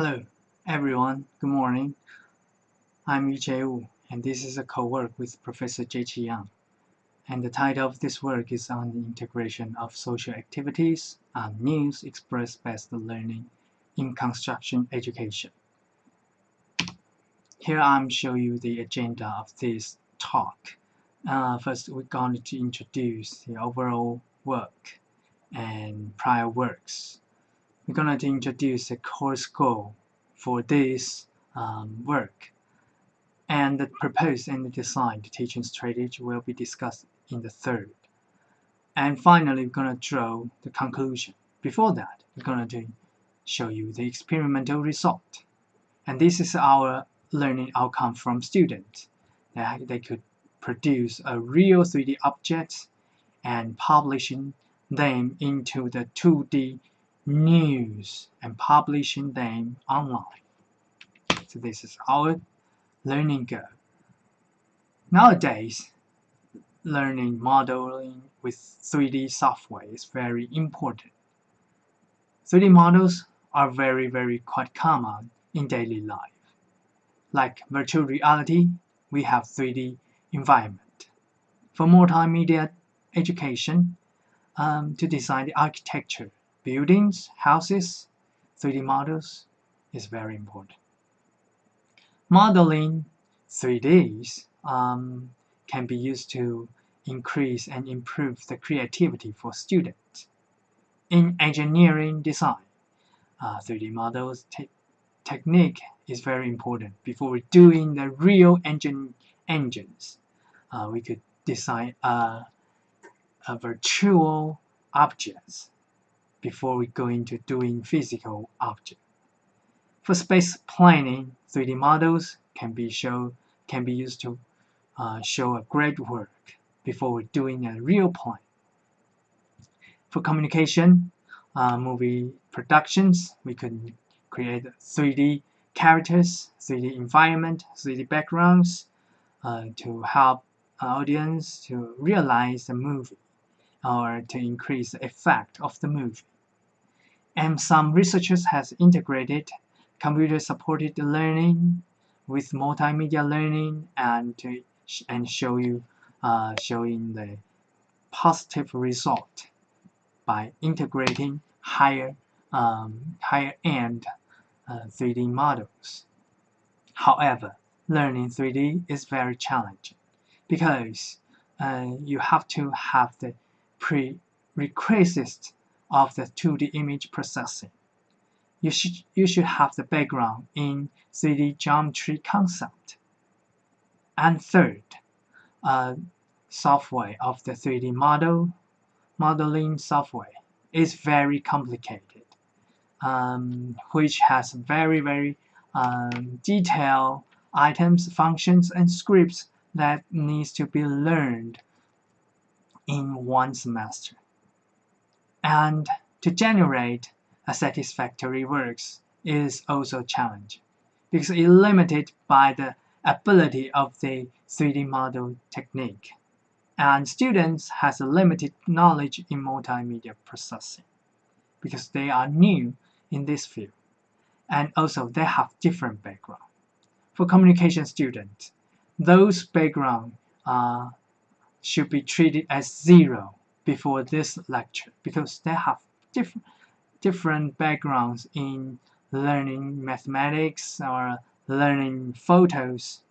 Hello, everyone. Good morning. I'm Yu Woo, and this is a co-work with Professor Jie Yang. And the title of this work is on the integration of social activities and news express-based learning in construction education. Here I'm showing you the agenda of this talk. Uh, first, we're going to introduce the overall work and prior works. We're going to introduce the course goal for this um, work. And the proposed and the designed teaching strategy will be discussed in the third. And finally, we're going to draw the conclusion. Before that, we're going to show you the experimental result. And this is our learning outcome from students. They could produce a real 3D object and publishing them into the 2D news and publishing them online. So this is our learning goal. Nowadays, learning modeling with 3D software is very important. 3D models are very, very quite common in daily life. Like virtual reality, we have 3D environment. For multimedia education, um, to design the architecture, buildings, houses, 3D models is very important. Modeling 3Ds um, can be used to increase and improve the creativity for students. In engineering design, uh, 3D models te technique is very important. Before doing the real engine engines, uh, we could design a, a virtual objects before we go into doing physical object. For space planning, 3D models can be show can be used to uh, show a great work before we're doing a real plan. For communication, uh, movie productions, we can create 3D characters, 3D environment, 3D backgrounds uh, to help audience to realize the movie or to increase the effect of the movie. And some researchers has integrated computer-supported learning with multimedia learning and to and show you uh, showing the positive result by integrating higher um, higher end uh, 3D models. However, learning 3D is very challenging because uh, you have to have the prerequisites of the 2D image processing. You should, you should have the background in 3D geometry concept. And third, uh, software of the 3D model, modeling software is very complicated, um, which has very, very um, detailed items, functions, and scripts that needs to be learned in one semester. And to generate a satisfactory works is also a challenge because it's limited by the ability of the 3D model technique. And students has a limited knowledge in multimedia processing because they are new in this field. And also they have different background. For communication students, those background uh, should be treated as zero before this lecture because they have different different backgrounds in learning mathematics or learning photos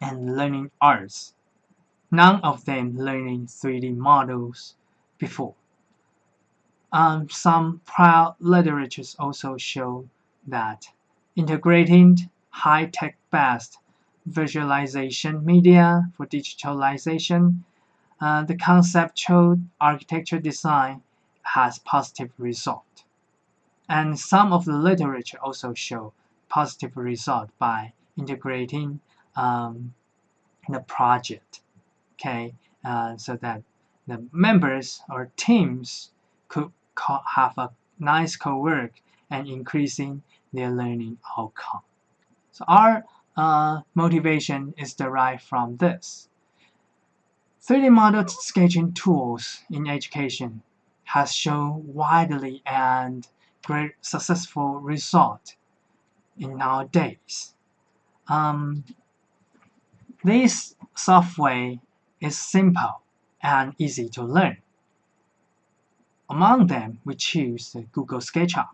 and learning arts. None of them learning 3D models before. Um, some prior literatures also show that integrating high-tech based visualization media for digitalization, uh, the conceptual architecture design has positive result. And some of the literature also show positive result by integrating um, the project, okay, uh, so that the members or teams could have a nice co-work and increasing their learning outcome. So our uh, motivation is derived from this. 3D model sketching tools in education has shown widely and great successful result in nowadays. Um, this software is simple and easy to learn. Among them, we choose the Google SketchUp,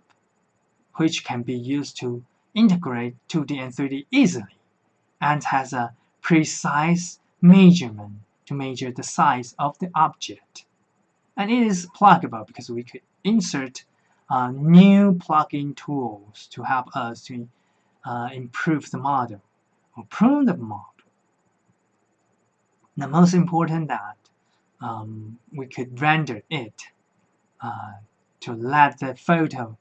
which can be used to integrate 2D and 3D easily and has a precise measurement to measure the size of the object. And it is pluggable because we could insert uh, new plugin tools to help us to uh, improve the model or prune the model. The most important that um, we could render it uh, to let the photo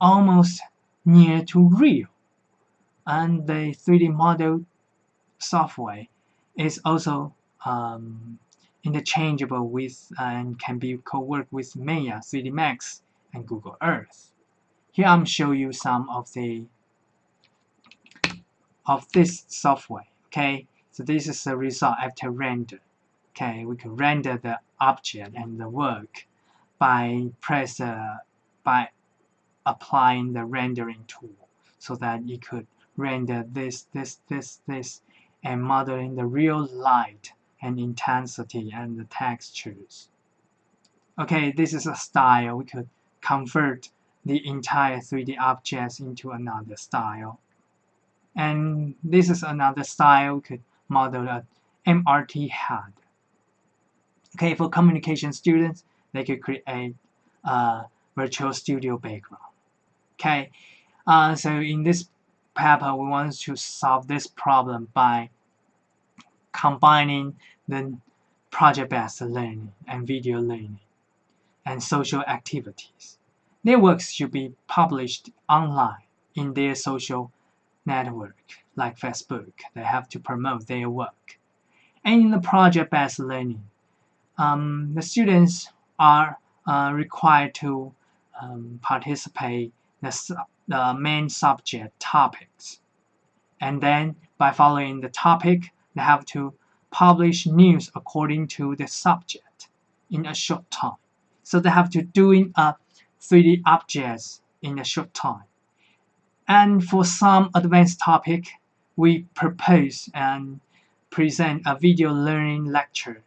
almost near to real. And the 3D model software is also um, interchangeable with and can be co-work with Maya 3D Max and Google Earth. Here I'm showing you some of the of this software. Okay, so this is the result after render. Okay, we can render the object and the work by press uh, by applying the rendering tool so that you could render this this this this and modeling the real light and intensity and the textures. Okay this is a style. We could convert the entire 3D objects into another style. And this is another style we could model a MRT head. Okay for communication students they could create a virtual studio background. Okay uh, so in this paper we want to solve this problem by combining the project-based learning and video learning and social activities. Their works should be published online in their social network like Facebook. They have to promote their work. And in the project-based learning, um, the students are uh, required to um, participate the, the main subject topics. And then by following the topic, they have to publish news according to the subject in a short time. So they have to doing a 3D objects in a short time. And for some advanced topic, we propose and present a video learning lecture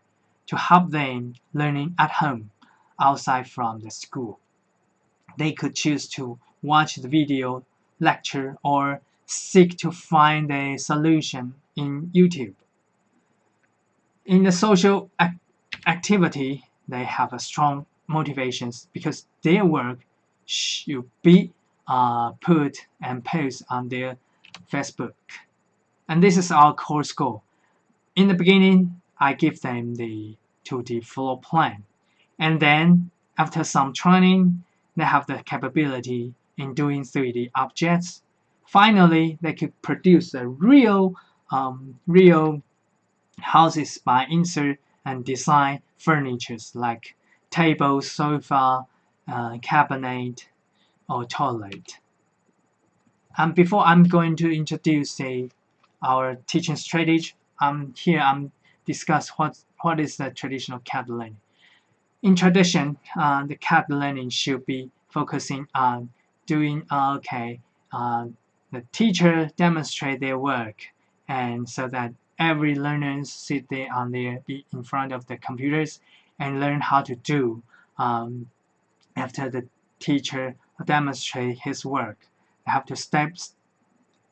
to help them learning at home outside from the school. They could choose to watch the video lecture or seek to find a solution in YouTube. In the social ac activity, they have a strong motivations because their work should be uh, put and post on their Facebook. And this is our course goal. In the beginning, I give them the 2D floor plan. And then, after some training, they have the capability in doing 3D objects. Finally, they could produce a real, um, real houses by insert and design furnitures like table, sofa, uh, cabinet, or toilet. And before I'm going to introduce the, our teaching strategy, um, here I'm discuss what what is the traditional CAD learning. In tradition, uh, the CAD learning should be focusing on doing okay. Uh, the teacher demonstrate their work, and so that every learner sit there on their in front of the computers and learn how to do um, after the teacher demonstrate his work. They have to step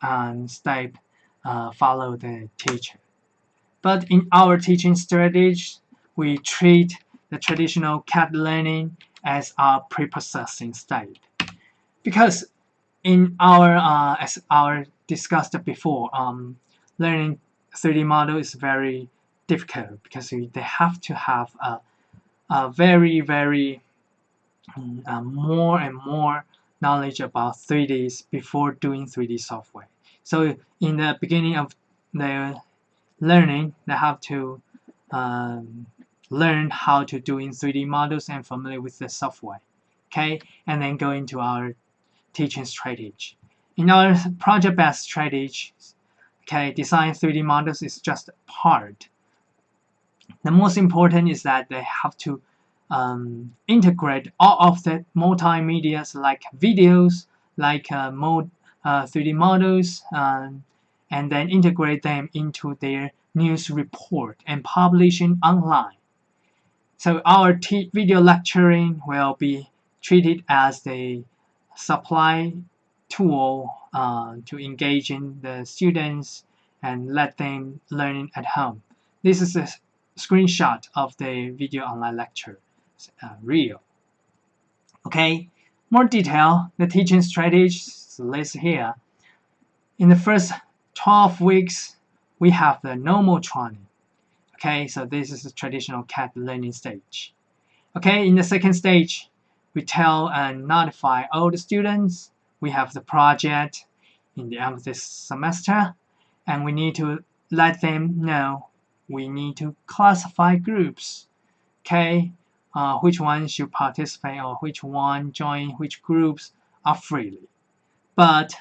and step uh, follow the teacher. But in our teaching strategy, we treat the traditional CAD learning as our pre-processing state. Because in our, uh, as our discussed before, um, learning 3D model is very difficult because they have to have a, a very, very um, uh, more and more knowledge about 3Ds before doing 3D software. So in the beginning of their learning, they have to um, learn how to do in 3D models and familiar with the software. Okay, and then go into our teaching strategy. In our project-based strategy, okay, design 3D models is just part. The most important is that they have to um, integrate all of the multimedia like videos, like uh, mode, uh, 3D models um, and then integrate them into their news report and publishing online. So our video lecturing will be treated as the supply tool uh, to engage in the students and let them learn at home. This is a screenshot of the video online lecture, uh, real. Okay, more detail, the teaching strategies listed here. In the first 12 weeks, we have the normal training. Okay, so this is the traditional CAD learning stage. Okay, in the second stage, we tell and notify all the students. We have the project in the end of this semester and we need to let them know. We need to classify groups. Okay uh, which one should participate or which one join which groups are freely. But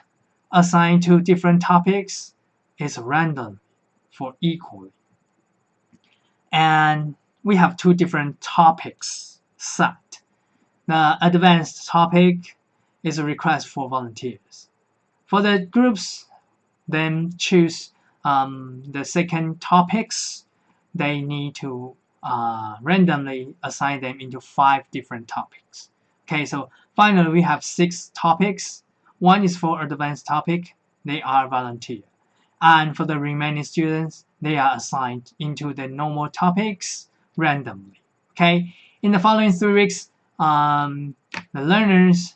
assigned to different topics is random for equally. And we have two different topics set the advanced topic is a request for volunteers. For the groups, then choose um, the second topics. They need to uh, randomly assign them into five different topics. Okay, so finally we have six topics. One is for advanced topic. They are volunteer. And for the remaining students, they are assigned into the normal topics randomly. Okay, in the following three weeks, um, the learners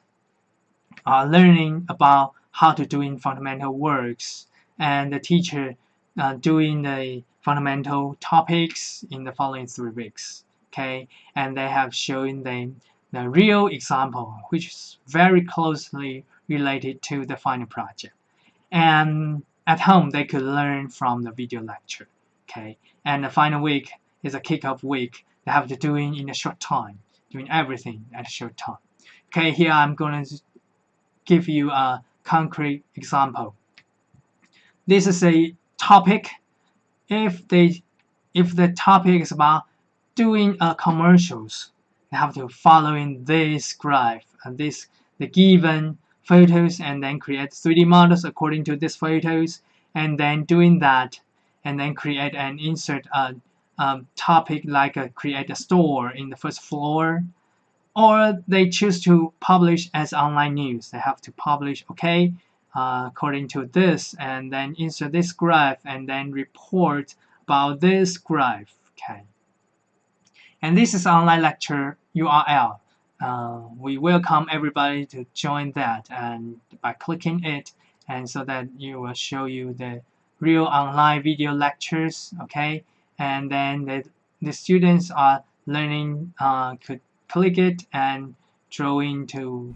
are learning about how to doing fundamental works and the teacher uh, doing the fundamental topics in the following three weeks okay? And they have shown them the real example which is very closely related to the final project. And at home they could learn from the video lecture okay? And the final week is a kickoff week. They have to do in a short time doing everything at a short time okay here I'm going to give you a concrete example. This is a topic. If they, if the topic is about doing uh, commercials, they have to follow in this graph and this the given photos and then create 3D models according to these photos and then doing that and then create and insert a um, topic like a, create a store in the first floor or they choose to publish as online news. They have to publish, okay, uh, according to this, and then insert this graph, and then report about this graph, okay. And this is online lecture URL. Uh, we welcome everybody to join that and by clicking it and so that you will show you the real online video lectures okay and then the, the students are learning uh, could click it and drawing into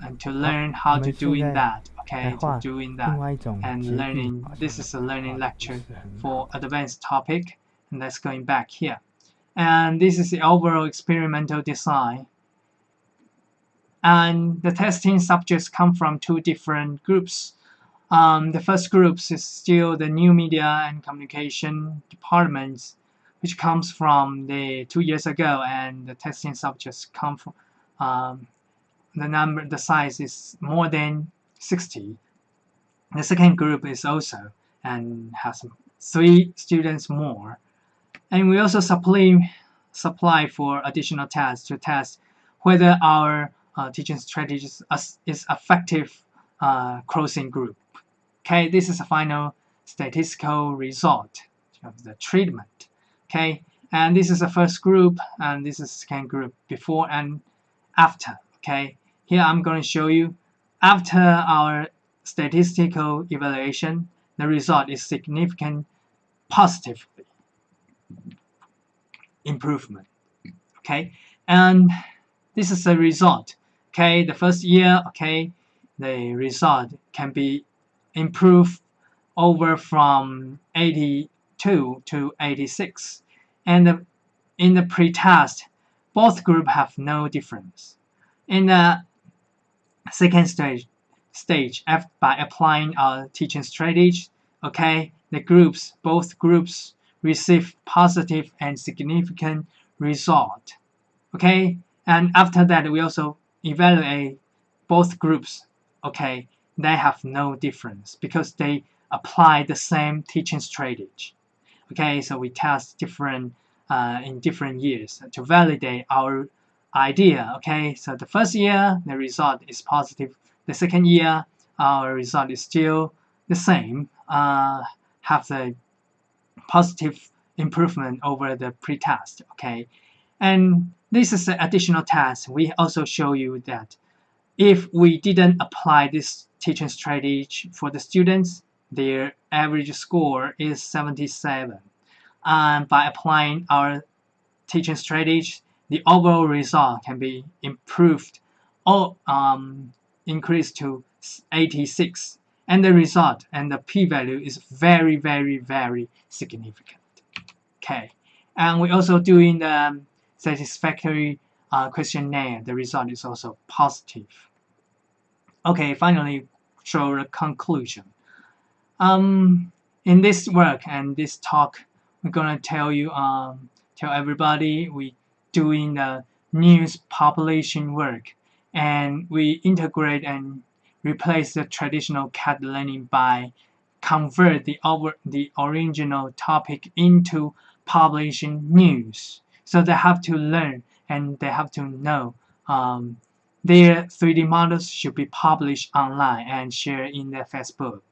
and to learn how to doing that okay to doing that. and learning this is a learning lecture for advanced topic and that's going back here. And this is the overall experimental design. And the testing subjects come from two different groups um, the first group is still the new media and communication departments which comes from the two years ago and the testing subjects come from um, the number the size is more than 60 the second group is also and has three students more. And we also supply supply for additional tests to test whether our uh, teaching strategies is effective uh, group okay this is a final statistical result of the treatment. Okay and this is the first group and this is the second group before and after. Okay here I'm going to show you after our statistical evaluation the result is significant positively. Improvement. Okay and this is the result. Okay the first year okay the result can be improved over from 82 to 86 and in the pretest, both groups have no difference. In the second stage, stage by applying our teaching strategy, okay, the groups, both groups receive positive and significant result. Okay, and after that we also evaluate both groups okay, they have no difference because they apply the same teaching strategy. Okay, so we test different uh, in different years to validate our idea. Okay, so the first year the result is positive. The second year our result is still the same. Uh, have the positive improvement over the pre-test. Okay, and this is an additional test. We also show you that if we didn't apply this teaching strategy for the students, their average score is 77. And by applying our teaching strategy, the overall result can be improved or um, increased to 86. And the result and the p-value is very, very, very significant. Okay, and we're also doing the satisfactory uh, questionnaire. The result is also positive. Okay, finally, show the conclusion. Um, in this work and this talk, we're gonna tell you, um, tell everybody we doing the news population work, and we integrate and replace the traditional CAD learning by convert the over the original topic into publishing news. So they have to learn and they have to know um, their 3D models should be published online and shared in their Facebook.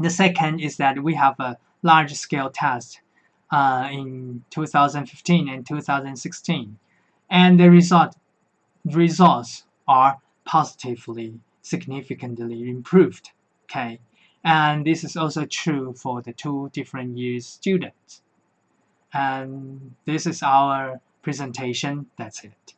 The second is that we have a large-scale test uh, in 2015 and 2016, and the result results are positively significantly improved. Okay, and this is also true for the two different years students. And this is our presentation. That's it.